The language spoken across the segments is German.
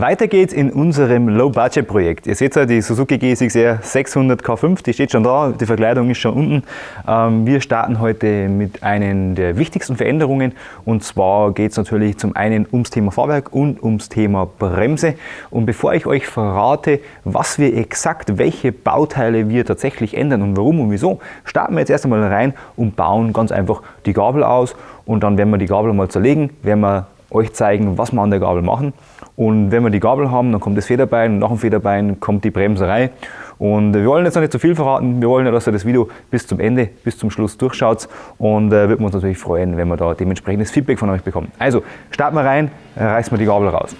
Weiter geht's in unserem Low-Budget-Projekt. Ihr seht ja die Suzuki GSX-R 600 K5, die steht schon da, die Verkleidung ist schon unten. Ähm, wir starten heute mit einer der wichtigsten Veränderungen und zwar geht es natürlich zum einen ums Thema Fahrwerk und ums Thema Bremse. Und bevor ich euch verrate, was wir exakt, welche Bauteile wir tatsächlich ändern und warum und wieso, starten wir jetzt erst einmal rein und bauen ganz einfach die Gabel aus und dann werden wir die Gabel mal zerlegen, werden wir euch zeigen, was wir an der Gabel machen. Und wenn wir die Gabel haben, dann kommt das Federbein und nach dem Federbein kommt die Bremserei. Und wir wollen jetzt noch nicht zu viel verraten. Wir wollen ja, dass ihr das Video bis zum Ende, bis zum Schluss durchschaut. Und äh, würden uns natürlich freuen, wenn wir da dementsprechendes Feedback von euch bekommen. Also starten wir rein, reißen wir die Gabel raus.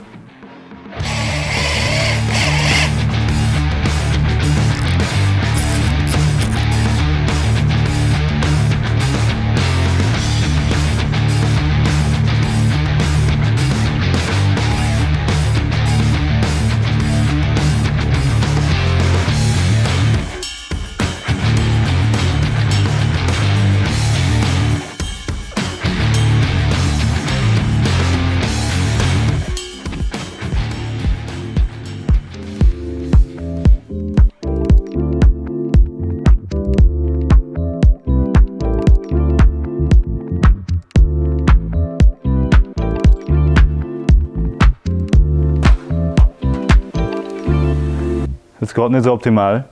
Gerade nicht so optimal,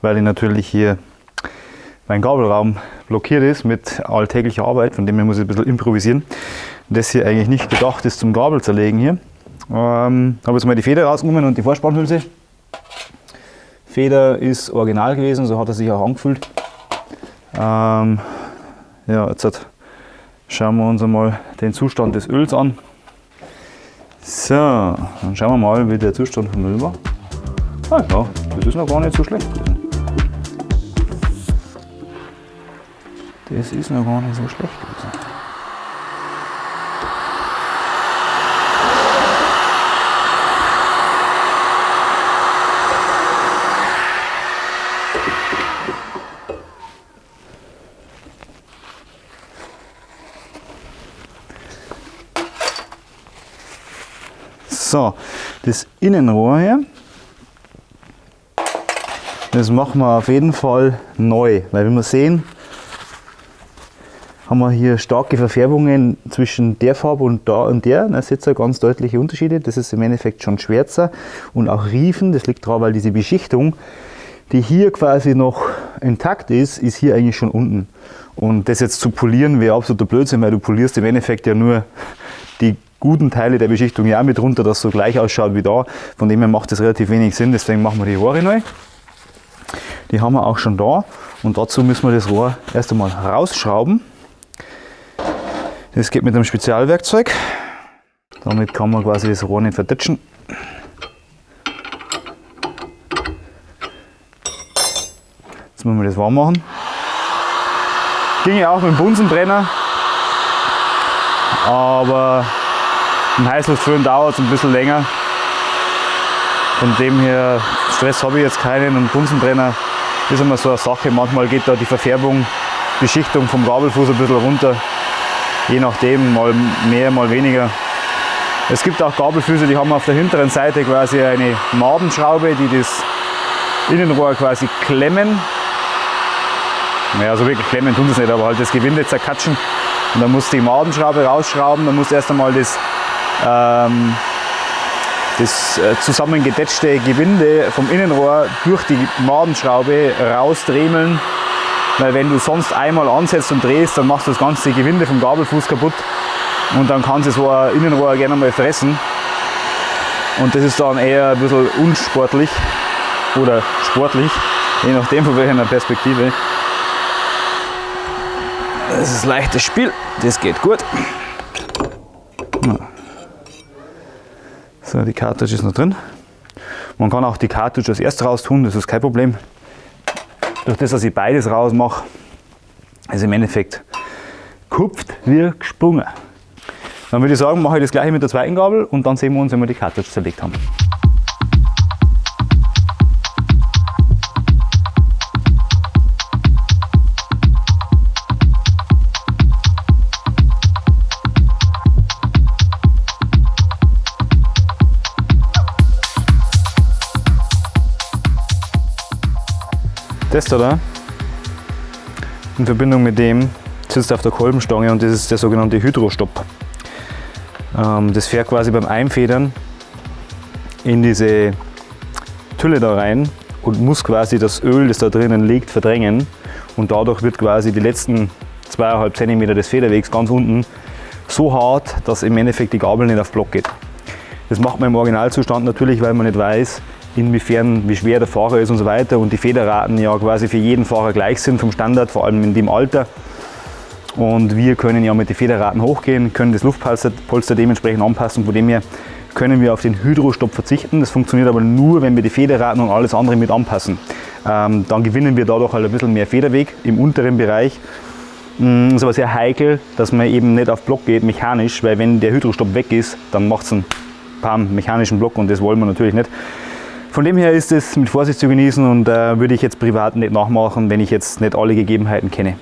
weil ich natürlich hier mein Gabelraum blockiert ist mit alltäglicher Arbeit, von dem her muss ich ein bisschen improvisieren. Das hier eigentlich nicht gedacht ist zum Gabel zerlegen hier. Ähm, habe jetzt mal die Feder rausgenommen und die Vorspannhülse. Feder ist original gewesen, so hat er sich auch angefühlt. Ähm, ja, jetzt schauen wir uns einmal den Zustand des Öls an. So, dann schauen wir mal, wie der Zustand vom Öl war. Ah ja, das ist noch gar nicht so schlecht gewesen. Das ist noch gar nicht so schlecht gewesen. So, das Innenrohr hier, das machen wir auf jeden Fall neu, weil wie wir sehen, haben wir hier starke Verfärbungen zwischen der Farbe und da und der. Da seht ihr ganz deutliche Unterschiede. Das ist im Endeffekt schon schwärzer und auch Riefen. Das liegt daran, weil diese Beschichtung, die hier quasi noch intakt ist, ist hier eigentlich schon unten. Und das jetzt zu polieren wäre absoluter Blödsinn, weil du polierst im Endeffekt ja nur die guten Teile der Beschichtung ja mit runter, dass es so gleich ausschaut wie da. Von dem her macht das relativ wenig Sinn, deswegen machen wir die Rohre neu. Die haben wir auch schon da und dazu müssen wir das Rohr erst einmal rausschrauben. Das geht mit einem Spezialwerkzeug. Damit kann man quasi das Rohr nicht verditschen. Jetzt müssen wir das warm machen. Ginge auch mit dem Bunsenbrenner, aber im Heißluftföhn dauert es ein bisschen länger. Von dem her, Stress habe ich jetzt keinen und Bunsenbrenner ist immer so eine Sache. Manchmal geht da die Verfärbung, Beschichtung vom Gabelfuß ein bisschen runter. Je nachdem, mal mehr, mal weniger. Es gibt auch Gabelfüße, die haben auf der hinteren Seite quasi eine Madenschraube, die das Innenrohr quasi klemmen. Naja, so wirklich klemmen tun das nicht, aber halt das Gewinde zerkatschen. Und dann muss die Madenschraube rausschrauben, dann muss erst einmal das ähm, das äh, zusammengedetschte Gewinde vom Innenrohr durch die Madenschraube rausdremeln. Weil wenn du sonst einmal ansetzt und drehst, dann machst du das ganze Gewinde vom Gabelfuß kaputt und dann kann es so ein Innenrohr gerne mal fressen. Und das ist dann eher ein bisschen unsportlich oder sportlich, je nachdem von welcher Perspektive. Das ist leichtes Spiel, das geht gut. So, die Cartridge ist noch drin. Man kann auch die Cartridge als erstes raus tun, das ist kein Problem. Durch das, dass ich beides raus mache, ist im Endeffekt kupft wie gesprungen. Dann würde ich sagen, mache ich das gleiche mit der zweiten Gabel und dann sehen wir uns, wenn wir die Cartridge zerlegt haben. Das da, in Verbindung mit dem sitzt auf der Kolbenstange und das ist der sogenannte Hydrostopp. Ähm, das fährt quasi beim Einfedern in diese Tülle da rein und muss quasi das Öl, das da drinnen liegt, verdrängen. Und dadurch wird quasi die letzten 2,5 cm des Federwegs ganz unten so hart, dass im Endeffekt die Gabel nicht auf Block geht. Das macht man im Originalzustand natürlich, weil man nicht weiß, inwiefern, wie schwer der Fahrer ist und so weiter und die Federraten ja quasi für jeden Fahrer gleich sind vom Standard, vor allem in dem Alter. Und wir können ja mit den Federraten hochgehen, können das Luftpolster dementsprechend anpassen. Von dem her können wir auf den Hydrostopp verzichten. Das funktioniert aber nur, wenn wir die Federraten und alles andere mit anpassen. Ähm, dann gewinnen wir dadurch halt ein bisschen mehr Federweg im unteren Bereich. Es mm, ist aber sehr heikel, dass man eben nicht auf Block geht, mechanisch, weil wenn der Hydrostopp weg ist, dann macht es einen Pam, mechanischen Block und das wollen wir natürlich nicht. Von dem her ist es mit Vorsicht zu genießen und äh, würde ich jetzt privat nicht nachmachen, wenn ich jetzt nicht alle Gegebenheiten kenne.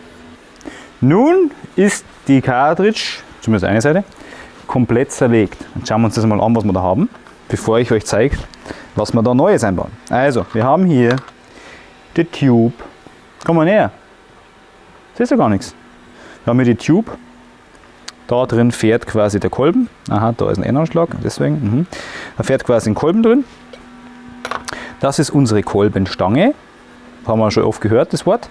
Nun ist die Cartridge, zumindest eine Seite, komplett zerlegt. Jetzt schauen wir uns das mal an, was wir da haben, bevor ich euch zeige, was wir da Neues einbauen. Also, wir haben hier die Tube. Komm mal näher. Siehst du gar nichts. Wir haben hier die Tube. Da drin fährt quasi der Kolben. Aha, da ist ein N-Anschlag, deswegen. Mhm. Da fährt quasi ein Kolben drin. Das ist unsere Kolbenstange. Haben wir schon oft gehört, das Wort.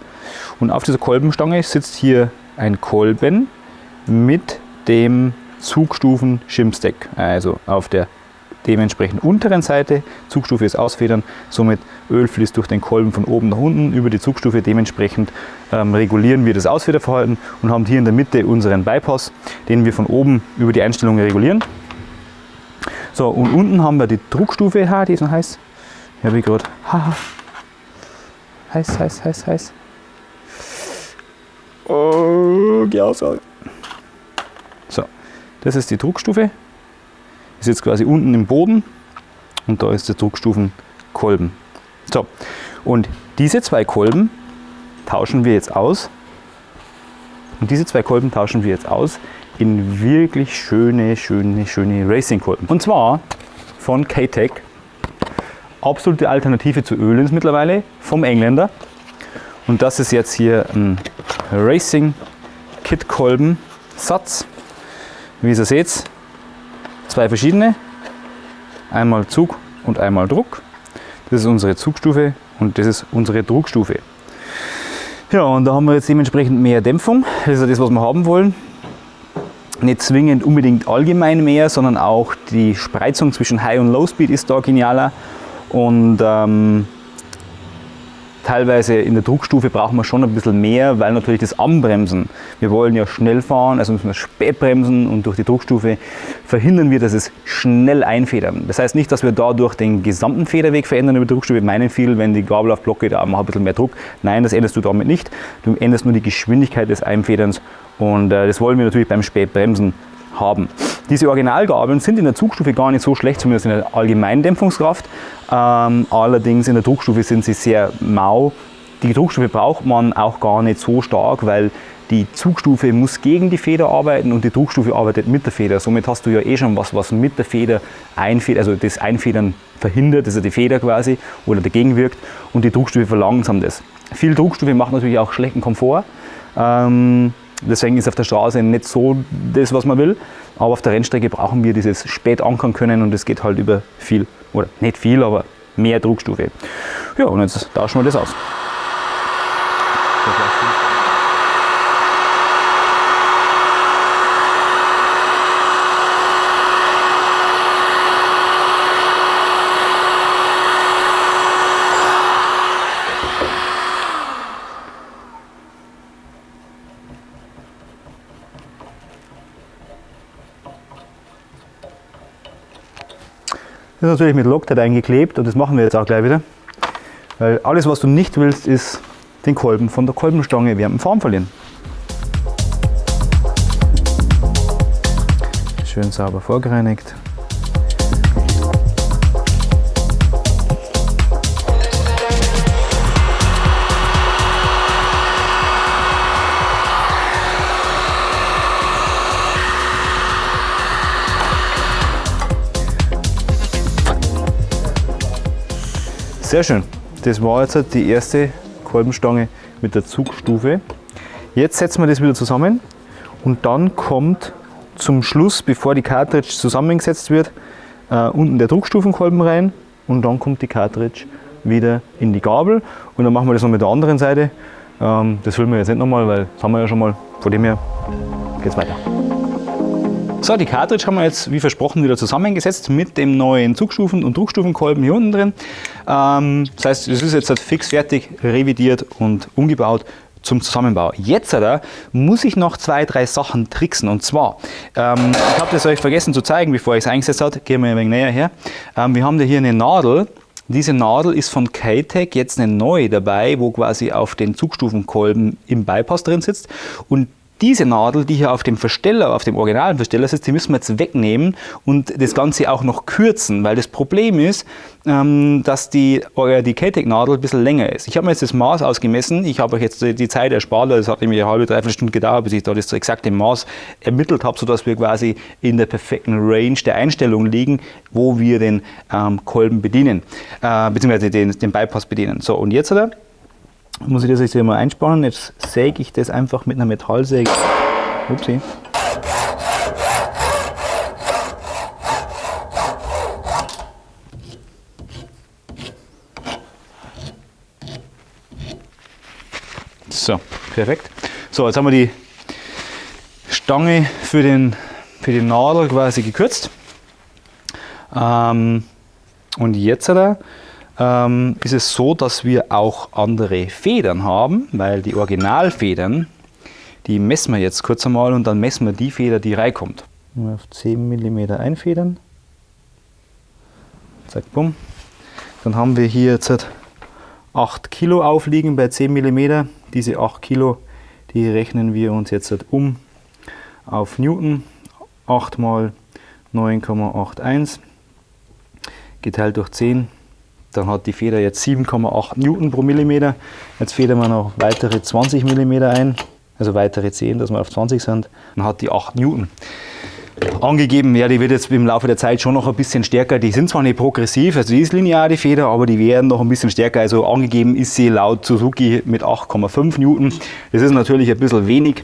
Und auf dieser Kolbenstange sitzt hier ein Kolben mit dem Zugstufen Shimstack. Also auf der dementsprechend unteren Seite, Zugstufe ist ausfedern, somit Öl fließt durch den Kolben von oben nach unten über die Zugstufe, dementsprechend ähm, regulieren wir das Ausfederverhalten und haben hier in der Mitte unseren Bypass, den wir von oben über die Einstellungen regulieren. So, und unten haben wir die Druckstufe, die ist noch heiß, ja wie gerade, heiß, heiß, heiß, heiß. Oh, geh aus. So, das ist die Druckstufe. Ist jetzt quasi unten im Boden und da ist der Druckstufenkolben. So, und diese zwei Kolben tauschen wir jetzt aus. Und diese zwei Kolben tauschen wir jetzt aus in wirklich schöne, schöne, schöne Racing-Kolben. Und zwar von K-Tech. Absolute Alternative zu Ölens mittlerweile vom Engländer. Und das ist jetzt hier ein Racing Kit Kolben Satz. Wie ihr seht, zwei verschiedene. Einmal Zug und einmal Druck. Das ist unsere Zugstufe und das ist unsere Druckstufe. Ja, und da haben wir jetzt dementsprechend mehr Dämpfung. Das ist ja das, was wir haben wollen. Nicht zwingend unbedingt allgemein mehr, sondern auch die Spreizung zwischen High und Low Speed ist da genialer. Und ähm, Teilweise in der Druckstufe brauchen wir schon ein bisschen mehr, weil natürlich das Anbremsen, wir wollen ja schnell fahren, also müssen wir spät bremsen und durch die Druckstufe verhindern wir, dass es schnell einfedern. Das heißt nicht, dass wir dadurch den gesamten Federweg verändern über die Druckstufe. meinen viel, wenn die Gabel auf Block geht, mach ein bisschen mehr Druck. Nein, das änderst du damit nicht. Du änderst nur die Geschwindigkeit des Einfederns und äh, das wollen wir natürlich beim Spätbremsen haben. Diese Originalgabeln sind in der Zugstufe gar nicht so schlecht, zumindest in der allgemeinen Dämpfungskraft. Ähm, allerdings in der Druckstufe sind sie sehr mau. Die Druckstufe braucht man auch gar nicht so stark, weil die Zugstufe muss gegen die Feder arbeiten und die Druckstufe arbeitet mit der Feder. Somit hast du ja eh schon was, was mit der Feder einfedert, also das Einfedern verhindert, also die Feder quasi oder dagegen wirkt und die Druckstufe verlangsamt es. Viel Druckstufe macht natürlich auch schlechten Komfort. Ähm, Deswegen ist auf der Straße nicht so das, was man will. Aber auf der Rennstrecke brauchen wir dieses spät ankern können und es geht halt über viel, oder nicht viel, aber mehr Druckstufe. Ja, und jetzt tauschen wir das aus. Das ist natürlich mit Loctite eingeklebt und das machen wir jetzt auch gleich wieder. Weil alles, was du nicht willst, ist den Kolben von der Kolbenstange während dem Fahren verlieren. Schön sauber vorgereinigt. Sehr schön. Das war jetzt die erste Kolbenstange mit der Zugstufe. Jetzt setzen wir das wieder zusammen und dann kommt zum Schluss, bevor die Cartridge zusammengesetzt wird, äh, unten der Druckstufenkolben rein und dann kommt die Cartridge wieder in die Gabel und dann machen wir das noch mit der anderen Seite. Ähm, das filmen wir jetzt nicht nochmal, weil das haben wir ja schon mal. Von dem her geht es weiter. So, die Cartridge haben wir jetzt wie versprochen wieder zusammengesetzt mit dem neuen Zugstufen- und Druckstufenkolben hier unten drin. Ähm, das heißt, es ist jetzt halt fix fertig, revidiert und umgebaut zum Zusammenbau. Jetzt oder, muss ich noch zwei, drei Sachen tricksen. Und zwar, ähm, ich habe das euch vergessen zu zeigen, bevor ich es eingesetzt habe. Gehen wir ein wenig näher her. Ähm, wir haben da hier eine Nadel. Diese Nadel ist von K-Tech jetzt eine neue dabei, wo quasi auf den Zugstufenkolben im Bypass drin sitzt. Und diese Nadel, die hier auf dem Versteller, auf dem originalen Versteller sitzt, die müssen wir jetzt wegnehmen und das Ganze auch noch kürzen, weil das Problem ist, ähm, dass die, die K-Tech-Nadel ein bisschen länger ist. Ich habe mir jetzt das Maß ausgemessen, ich habe euch jetzt die Zeit erspart, das hat nämlich eine halbe, dreiviertel Stunde gedauert, bis ich da das exakte Maß ermittelt habe, sodass wir quasi in der perfekten Range der Einstellung liegen, wo wir den ähm, Kolben bedienen, äh, beziehungsweise den, den Bypass bedienen. So, und jetzt, oder? Muss ich das jetzt hier mal einspannen. Jetzt säge ich das einfach mit einer Metallsäge. Upsi. So, perfekt. So, jetzt haben wir die Stange für, den, für die Nadel quasi gekürzt. Ähm, und jetzt da ähm, ist es so, dass wir auch andere Federn haben, weil die Originalfedern, die messen wir jetzt kurz einmal und dann messen wir die Feder, die reinkommt. Auf 10 mm einfedern. Zack, bumm. Dann haben wir hier jetzt 8 Kilo aufliegen bei 10 mm. Diese 8 Kilo, die rechnen wir uns jetzt um auf Newton. 8 mal 9,81 geteilt durch 10 dann hat die Feder jetzt 7,8 Newton pro Millimeter. Jetzt federn wir noch weitere 20 Millimeter ein, also weitere 10, dass wir auf 20 sind. Dann hat die 8 Newton. Angegeben, ja, die wird jetzt im Laufe der Zeit schon noch ein bisschen stärker. Die sind zwar nicht progressiv, also die ist linear, die Feder, aber die werden noch ein bisschen stärker. Also angegeben ist sie laut Suzuki mit 8,5 Newton. Das ist natürlich ein bisschen wenig,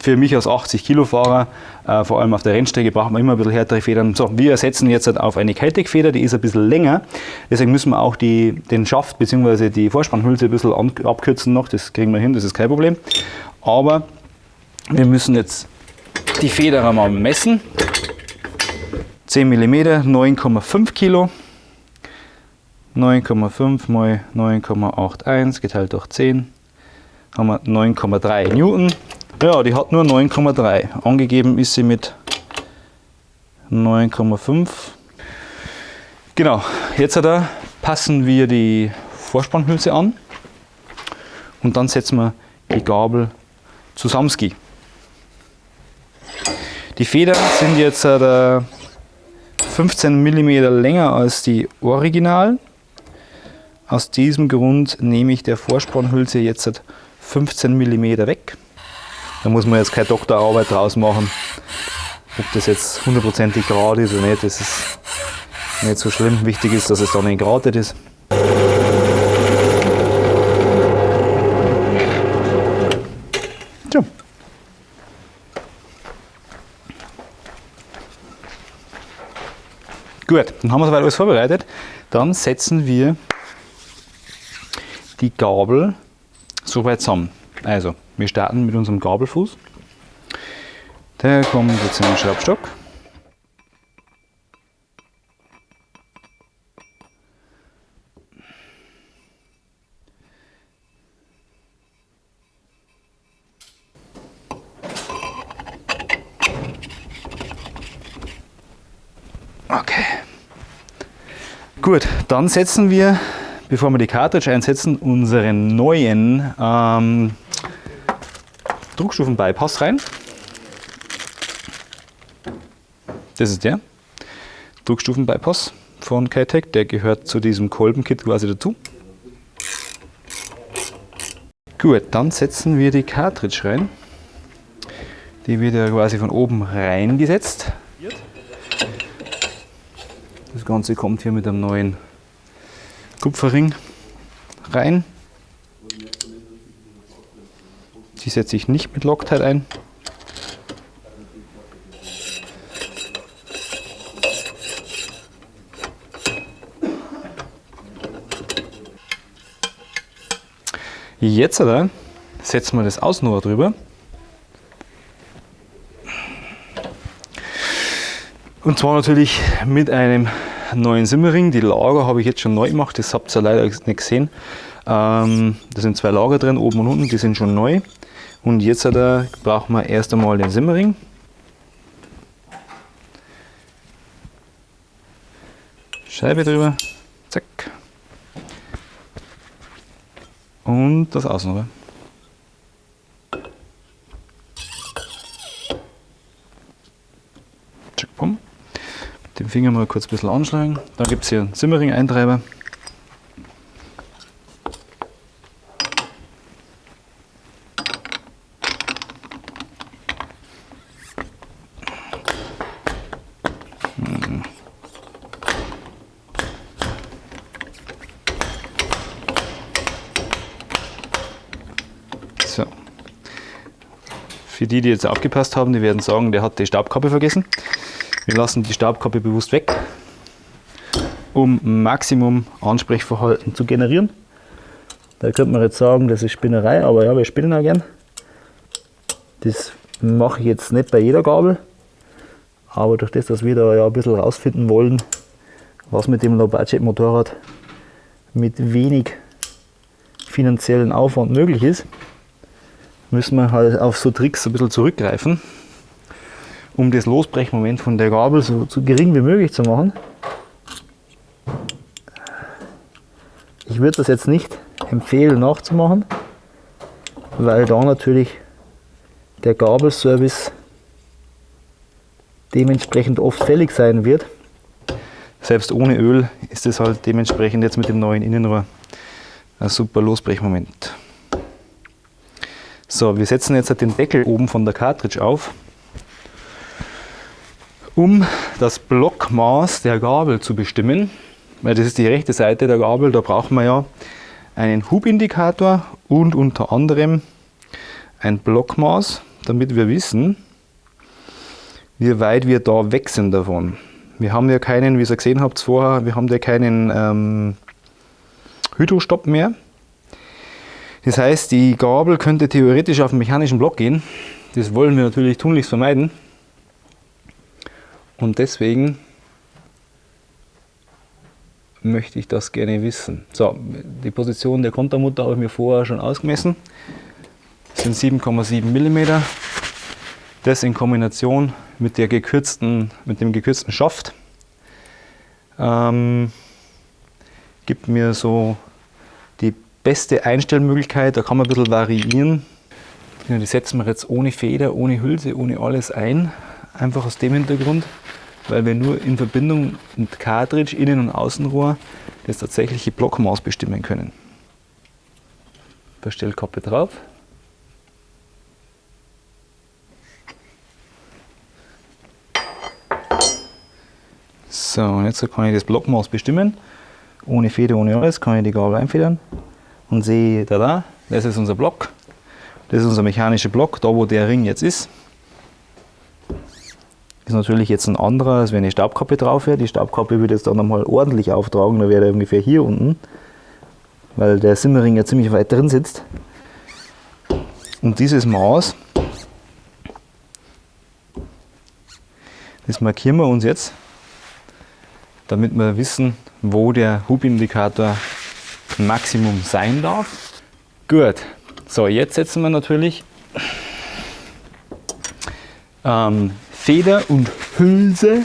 für mich als 80 Kilo Fahrer, äh, vor allem auf der Rennstrecke, braucht man immer ein bisschen härtere Federn. So, wir ersetzen jetzt halt auf eine Keltec Feder, die ist ein bisschen länger. Deswegen müssen wir auch die, den Schaft bzw. die Vorspannhülse ein bisschen an, abkürzen noch. Das kriegen wir hin, das ist kein Problem. Aber wir müssen jetzt die Feder einmal messen. 10 mm, 9,5 Kilo. 9,5 mal 9,81 geteilt durch 10 haben wir 9,3 Newton. Ja, die hat nur 9,3. Angegeben ist sie mit 9,5. Genau, jetzt da passen wir die Vorspannhülse an und dann setzen wir die Gabel zusammen. Die Federn sind jetzt 15 mm länger als die Original. Aus diesem Grund nehme ich der Vorspannhülse jetzt 15 mm weg. Da muss man jetzt keine Doktorarbeit draus machen, ob das jetzt hundertprozentig gerade ist oder nicht. Das ist nicht so schlimm. Wichtig ist, dass es dann entgratet ist. Tja. Gut, dann haben wir soweit alles vorbereitet. Dann setzen wir die Gabel so weit zusammen. Also, wir starten mit unserem Gabelfuß. Der kommt jetzt in den Schraubstock. Okay. Gut, dann setzen wir, bevor wir die Cartridge einsetzen, unseren neuen ähm, Druckstufen-Bypass rein. Das ist der Druckstufen-Bypass von Kitec, der gehört zu diesem Kolbenkit quasi dazu. Gut, dann setzen wir die Cartridge rein. Die wird ja quasi von oben reingesetzt. Das Ganze kommt hier mit einem neuen Kupferring rein. Die setze ich nicht mit Loctite ein. Jetzt oder, setzen wir das Außenrohr drüber. Und zwar natürlich mit einem neuen Simmering. Die Lager habe ich jetzt schon neu gemacht, das habt ihr leider nicht gesehen. Ähm, da sind zwei Lager drin, oben und unten, die sind schon neu. Und jetzt da brauchen wir erst einmal den Simmering. Scheibe drüber, zack. Und das Außenrohr. Zack, bumm. Den Finger mal kurz ein bisschen anschlagen. Dann gibt es hier einen Simmering-Eintreiber. Für die, die jetzt aufgepasst haben, die werden sagen, der hat die Staubkappe vergessen. Wir lassen die Staubkappe bewusst weg, um Maximum Ansprechverhalten zu generieren. Da könnte man jetzt sagen, das ist Spinnerei, aber ja, wir spinnen auch gern. Das mache ich jetzt nicht bei jeder Gabel, aber durch das, dass wir da ja ein bisschen rausfinden wollen, was mit dem Low-Budget-Motorrad mit wenig finanziellen Aufwand möglich ist, müssen wir halt auf so Tricks ein bisschen zurückgreifen, um das Losbrechmoment von der Gabel so, so gering wie möglich zu machen. Ich würde das jetzt nicht empfehlen nachzumachen, weil da natürlich der Gabelservice dementsprechend oft fällig sein wird. Selbst ohne Öl ist es halt dementsprechend jetzt mit dem neuen Innenrohr ein super Losbrechmoment. So, wir setzen jetzt den Deckel oben von der Cartridge auf, um das Blockmaß der Gabel zu bestimmen. Weil das ist die rechte Seite der Gabel, da brauchen wir ja einen Hubindikator und unter anderem ein Blockmaß, damit wir wissen, wie weit wir da weg sind davon. Wir haben ja keinen, wie ihr gesehen habt vorher, wir haben ja keinen ähm, Hydrostopp mehr. Das heißt, die Gabel könnte theoretisch auf den mechanischen Block gehen. Das wollen wir natürlich tunlichst vermeiden. Und deswegen möchte ich das gerne wissen. So, die Position der Kontermutter habe ich mir vorher schon ausgemessen. Das sind 7,7 mm. Das in Kombination mit, der gekürzten, mit dem gekürzten Schaft ähm, gibt mir so beste Einstellmöglichkeit. Da kann man ein bisschen variieren. Die setzen wir jetzt ohne Feder, ohne Hülse, ohne alles ein. Einfach aus dem Hintergrund, weil wir nur in Verbindung mit Cartridge, Innen- und Außenrohr das tatsächliche Blockmaß bestimmen können. Verstellkappe drauf. So, und jetzt kann ich das Blockmaß bestimmen. Ohne Feder, ohne alles kann ich die Gabel einfedern und sehe, da, da, das ist unser Block. Das ist unser mechanischer Block, da wo der Ring jetzt ist. Ist natürlich jetzt ein anderer, als wenn eine Staubkappe drauf wäre. Die Staubkappe würde jetzt dann nochmal ordentlich auftragen, da wäre er ungefähr hier unten, weil der Simmering ja ziemlich weit drin sitzt. Und dieses Maß, das markieren wir uns jetzt damit wir wissen, wo der Hubindikator Maximum sein darf. Gut, so jetzt setzen wir natürlich ähm, Feder und Hülse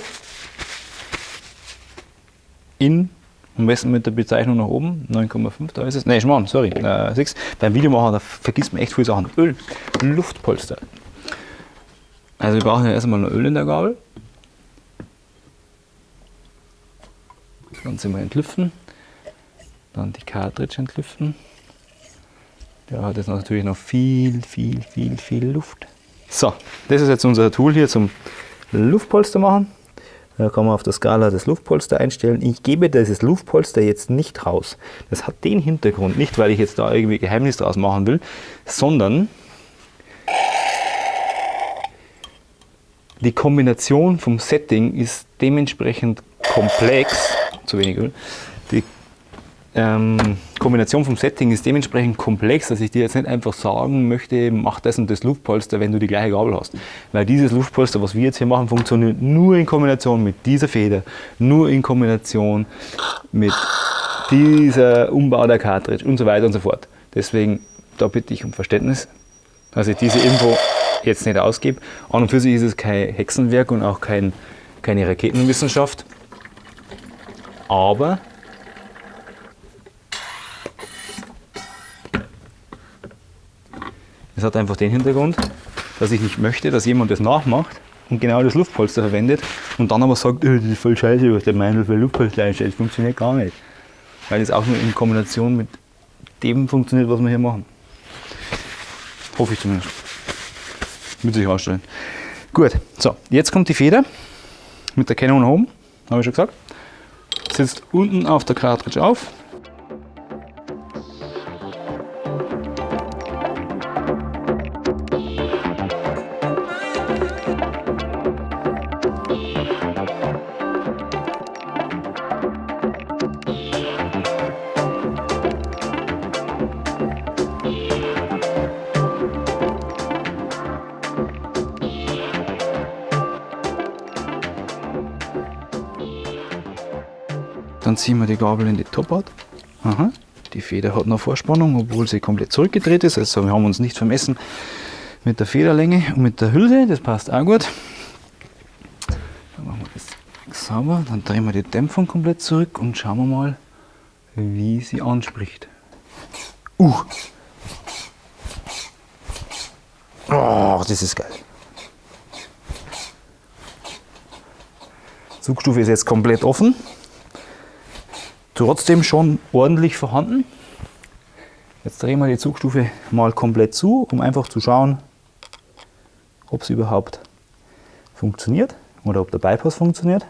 in, am besten mit der Bezeichnung nach oben, 9,5, da ist es, ne, Schmarrn, sorry, äh, 6. Beim Videomachen, da vergisst man echt viele Sachen. Öl, Luftpolster. Also wir brauchen ja erstmal noch Öl in der Gabel. Das Ganze mal entlüften. Dann die Cartridge entlüften. Der hat jetzt natürlich noch viel, viel, viel, viel Luft. So, das ist jetzt unser Tool hier zum Luftpolster machen. Da kann man auf der Skala das Luftpolster einstellen. Ich gebe dieses Luftpolster jetzt nicht raus. Das hat den Hintergrund, nicht weil ich jetzt da irgendwie Geheimnis draus machen will, sondern die Kombination vom Setting ist dementsprechend komplex, zu wenig Öl, die ähm, Kombination vom Setting ist dementsprechend komplex, dass ich dir jetzt nicht einfach sagen möchte, mach das und das Luftpolster, wenn du die gleiche Gabel hast. Weil dieses Luftpolster, was wir jetzt hier machen, funktioniert nur in Kombination mit dieser Feder, nur in Kombination mit dieser Umbau der Cartridge und so weiter und so fort. Deswegen, da bitte ich um Verständnis, dass ich diese Info jetzt nicht ausgebe. An und für sich ist es kein Hexenwerk und auch kein, keine Raketenwissenschaft. Aber es hat einfach den Hintergrund, dass ich nicht möchte, dass jemand das nachmacht und genau das Luftpolster verwendet und dann aber sagt, oh, das ist voll scheiße, was der Meinl für Luftpolster einstellt. Das funktioniert gar nicht. Weil es auch nur in Kombination mit dem funktioniert, was wir hier machen. Hoffe ich zumindest. Wird sich ausstellen. Gut, so, jetzt kommt die Feder mit der Canon Home, habe ich schon gesagt. Sitzt unten auf der Cartridge auf. Gabel in die Topart. Aha. Die Feder hat noch Vorspannung, obwohl sie komplett zurückgedreht ist. Also wir haben uns nicht vermessen mit der Federlänge und mit der Hülse. Das passt auch gut. Dann machen wir das sauber. Dann drehen wir die Dämpfung komplett zurück und schauen wir mal, wie sie anspricht. Uh! Oh, das ist geil. Zugstufe ist jetzt komplett offen trotzdem schon ordentlich vorhanden. Jetzt drehen wir die Zugstufe mal komplett zu, um einfach zu schauen, ob es überhaupt funktioniert oder ob der Bypass funktioniert.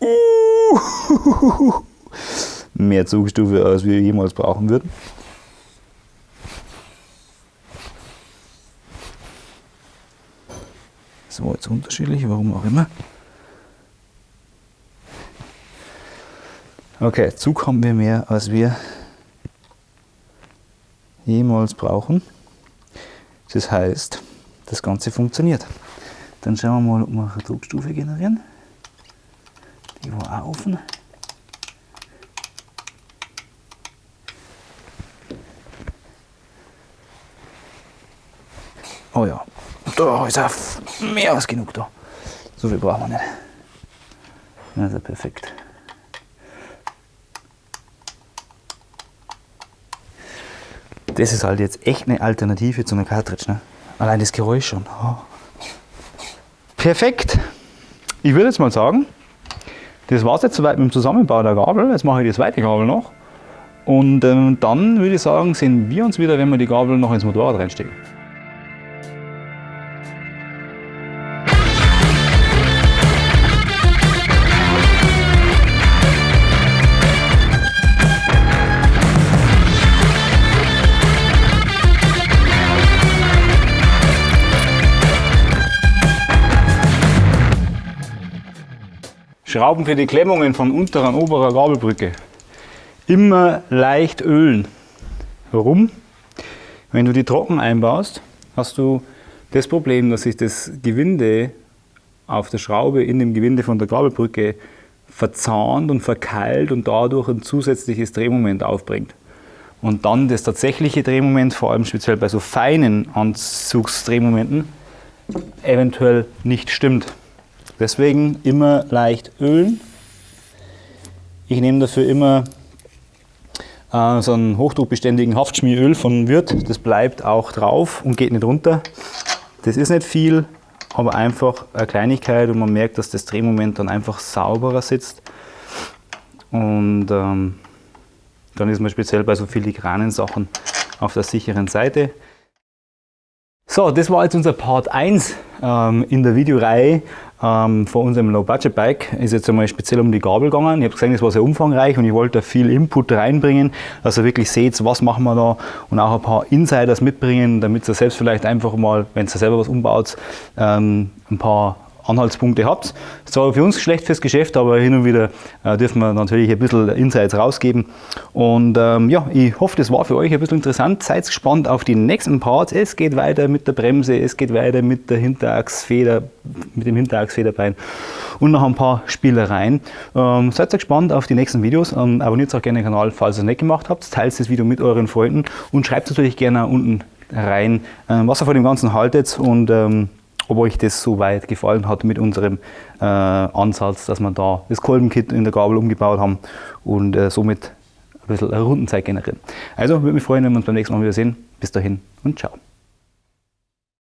Mehr Zugstufe, als wir jemals brauchen würden. Das war jetzt unterschiedlich, warum auch immer. Okay, Zug haben wir mehr, als wir jemals brauchen. Das heißt, das Ganze funktioniert. Dann schauen wir mal, ob wir eine Druckstufe generieren. Die war auch offen. Oh ja, da ist auch mehr als genug da. So viel brauchen wir nicht. Also perfekt. Das ist halt jetzt echt eine Alternative zu einer Cartridge. Ne? Allein das Geräusch schon. Oh. Perfekt. Ich würde jetzt mal sagen, das war es jetzt soweit mit dem Zusammenbau der Gabel. Jetzt mache ich die zweite Gabel noch. Und ähm, dann würde ich sagen, sehen wir uns wieder, wenn wir die Gabel noch ins Motorrad reinstecken. Schrauben für die Klemmungen von unterer und oberer Gabelbrücke. Immer leicht ölen. Warum? Wenn du die trocken einbaust, hast du das Problem, dass sich das Gewinde auf der Schraube in dem Gewinde von der Gabelbrücke verzahnt und verkeilt und dadurch ein zusätzliches Drehmoment aufbringt. Und dann das tatsächliche Drehmoment, vor allem speziell bei so feinen Anzugsdrehmomenten, eventuell nicht stimmt. Deswegen immer leicht ölen. Ich nehme dafür immer äh, so einen hochdruckbeständigen Haftschmieröl von Wirth. Das bleibt auch drauf und geht nicht runter. Das ist nicht viel, aber einfach eine Kleinigkeit und man merkt, dass das Drehmoment dann einfach sauberer sitzt. Und ähm, dann ist man speziell bei so filigranen Sachen auf der sicheren Seite. So, das war jetzt unser Part 1 ähm, in der Videoreihe ähm, von unserem Low-Budget-Bike. Ist jetzt einmal speziell um die Gabel gegangen. Ich habe gesehen, das war sehr umfangreich und ich wollte da viel Input reinbringen, dass ihr wirklich seht, was machen wir da und auch ein paar Insiders mitbringen, damit ihr selbst vielleicht einfach mal, wenn ihr selber was umbaut, ähm, ein paar Anhaltspunkte habt. Ist zwar für uns schlecht fürs Geschäft, aber hin und wieder äh, dürfen wir natürlich ein bisschen Insights rausgeben. Und ähm, ja, ich hoffe, das war für euch ein bisschen interessant. Seid gespannt auf die nächsten Parts. Es geht weiter mit der Bremse, es geht weiter mit der Hinterachsfeder, mit dem Hinterachsfederbein und noch ein paar Spielereien. Ähm, seid gespannt auf die nächsten Videos. Ähm, abonniert auch gerne den Kanal, falls ihr es nicht gemacht habt. Teilt das Video mit euren Freunden und schreibt natürlich gerne unten rein, äh, was ihr von dem Ganzen haltet und ähm, ob euch das so weit gefallen hat mit unserem äh, Ansatz, dass wir da das Kolbenkit in der Gabel umgebaut haben und äh, somit ein bisschen Rundenzeit generieren. Also würde mich freuen, wenn wir uns beim nächsten Mal wieder sehen. Bis dahin und ciao.